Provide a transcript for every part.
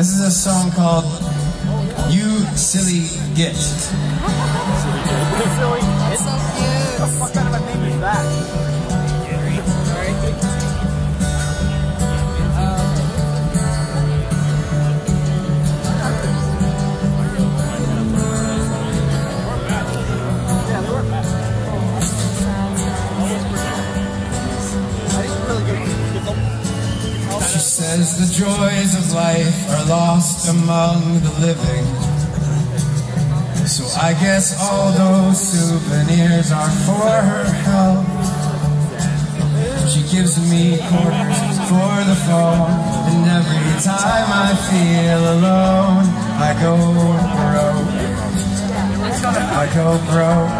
This is a song called You Silly Git. Silly That's so cute. What kind of a name is that? Says the joys of life are lost among the living. So I guess all those souvenirs are for her help. She gives me quarters for the phone, and every time I feel alone, I go broke. I go broke.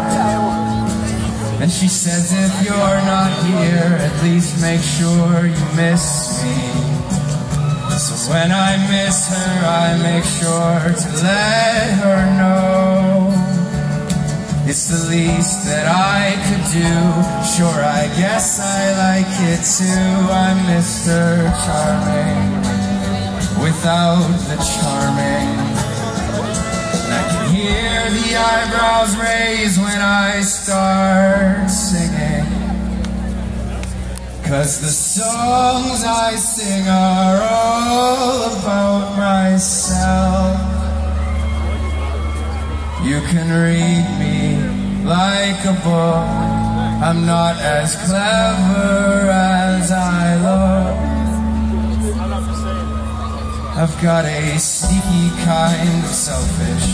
And she says if you're not here, at least make sure you miss me. So when I miss her, I make sure to let her know. It's the least that I could do. Sure, I guess I like it too. I'm Mr. Charming without the charming And I can hear the eyebrows raise when I start singing. Cause the songs I sing are can read me like a book. I'm not as clever as I look. I've got a sneaky kind of selfish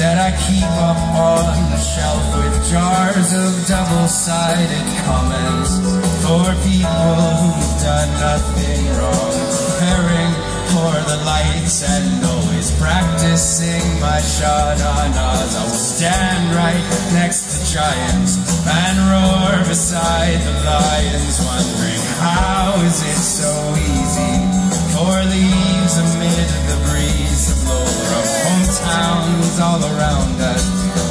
that I keep up on the shelf with jars of double-sided comments for people who've done nothing wrong. Preparing for the lights and always practicing my shadanas. I will stand right next to giants and roar beside the lions, wondering how is it so easy for leaves amid the breeze to blow from hometowns all around us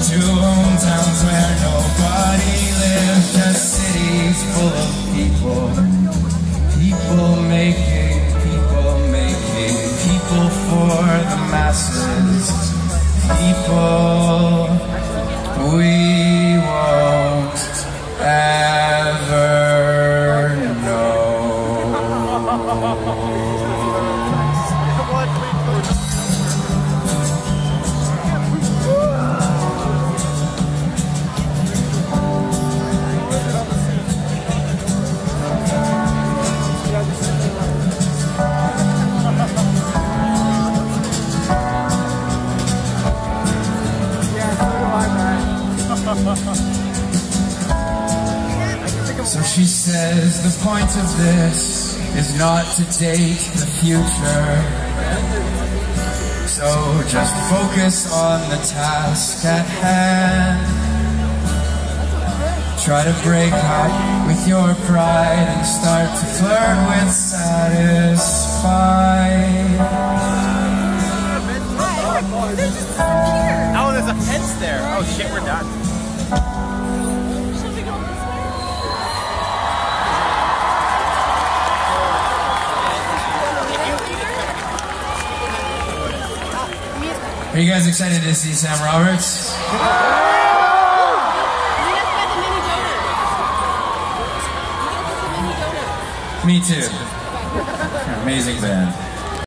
to hometowns where nobody lives, just cities full of. People for the masses. People we So she says the point of this is not to date the future. So just focus on the task at hand. Try to break up with your pride and start to flirt with satisfied. Are you guys excited to see Sam Roberts? Me too. Amazing band.